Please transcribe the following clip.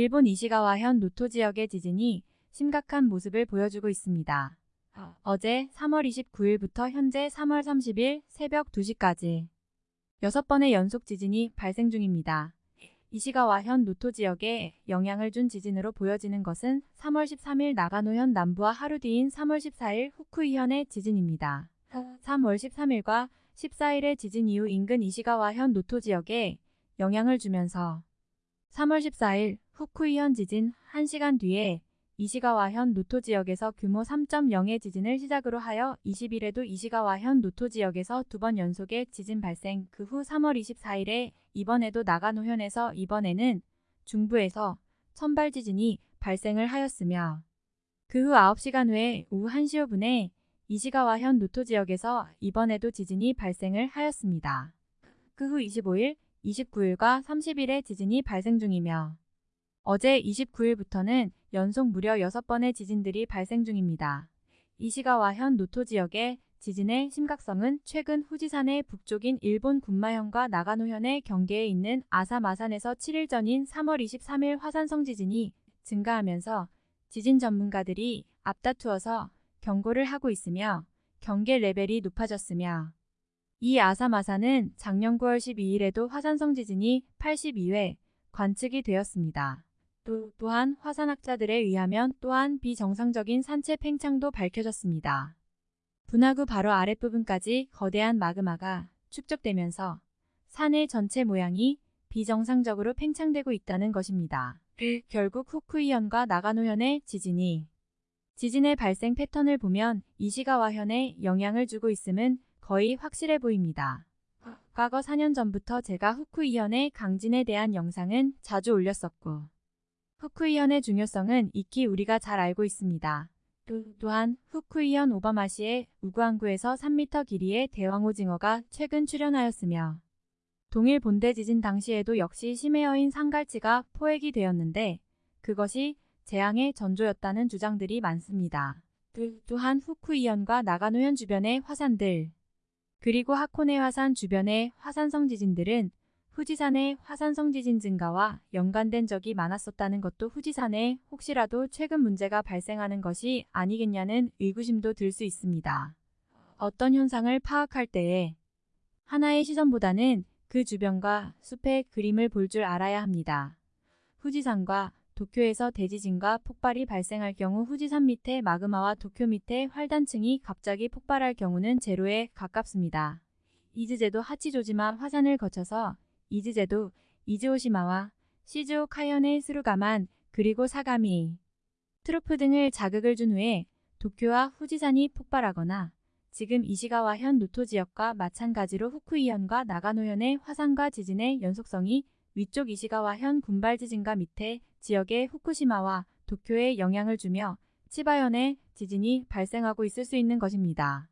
일본 이시가와현 노토 지역의 지진이 심각한 모습을 보여주고 있습니다. 어제 3월 29일부터 현재 3월 30일 새벽 2시까지 6번의 연속 지진이 발생 중입니다. 이시가와현 노토 지역에 영향을 준 지진으로 보여지는 것은 3월 13일 나가노현 남부와 하루 뒤인 3월 14일 후쿠이현의 지진입니다. 3월 13일과 14일의 지진 이후 인근 이시가와현 노토 지역에 영향을 주면서 3월 14일 후쿠이현 지진 1시간 뒤에 이시가와현 노토 지역에서 규모 3.0의 지진을 시작으로 하여 20일에도 이시가와현 노토 지역에서 두 번 연속의 지진 발생 그 후 3월 24일에 이번에도 나가노현에서 이번에는 중부에서 천발 지진이 발생을 하였으며 그 후 9시간 후에 오후 1시 5분에 이시가와현 노토 지역에서 이번에도 지진이 발생을 하였습니다. 그 후 25일, 29일과 30일에 지진이 발생 중이며 어제 29일부터는 연속 무려 6번의 지진들이 발생 중입니다. 이시가와현 노토 지역의 지진의 심각성은 최근 후지산의 북쪽인 일본 군마현과 나가노현의 경계에 있는 아사마산에서 7일 전인 3월 23일 화산성 지진이 증가하면서 지진 전문가들이 앞다투어서 경고를 하고 있으며 경계 레벨이 높아졌으며 이 아사마산은 작년 9월 12일에도 화산성 지진이 82회 관측이 되었습니다. 또, 또한 화산학자들에 의하면 또한 비정상적인 산체 팽창도 밝혀졌습니다. 분화구 바로 아랫부분까지 거대한 마그마가 축적되면서 산의 전체 모양이 비정상적으로 팽창되고 있다는 것입니다. 결국 후쿠이현과 나가노현의 지진이 지진의 발생 패턴을 보면 이시가와현에 영향을 주고 있음은 거의 확실해 보입니다. 과거 4년 전부터 제가 후쿠이현의 강진에 대한 영상은 자주 올렸었고 후쿠이현의 중요성은 익히 우리가 잘 알고 있습니다. 또한 후쿠이현 오바마시의 우구항구에서 3m 길이의 대왕오징어가 최근 출현하였으며 동일 본대 지진 당시에도 역시 심해어인 상갈치가 포획이 되었는데 그것이 재앙의 전조였다는 주장들이 많습니다. 또한 후쿠이현과 나가노현 주변의 화산들 그리고 하코네 화산 주변의 화산성 지진들은 후지산의 화산성 지진 증가와 연관된 적이 많았었다는 것도 후지산에 혹시라도 최근 문제가 발생하는 것이 아니겠냐는 의구심도 들 수 있습니다. 어떤 현상을 파악할 때에 하나의 시선보다는 그 주변과 숲의 그림을 볼 줄 알아야 합니다. 후지산과 도쿄에서 대지진과 폭발이 발생할 경우 후지산 밑에 마그마와 도쿄 밑에 활단층이 갑자기 폭발할 경우는 제로에 가깝습니다. 이즈제도 하치조지마 화산을 거쳐서 이즈제도, 이즈오시마와 시즈오카현의 스루가만 그리고 사가미, trough 등을 자극을 준 후에 도쿄와 후지산이 폭발하거나 지금 이시가와 현 노토 지역과 마찬가지로 후쿠이현과 나가노현의 화산과 지진의 연속성이 위쪽 이시가와 현 군발 지진과 밑에 지역의 후쿠시마와 도쿄에 영향을 주며 치바현의 지진이 발생하고 있을 수 있는 것입니다.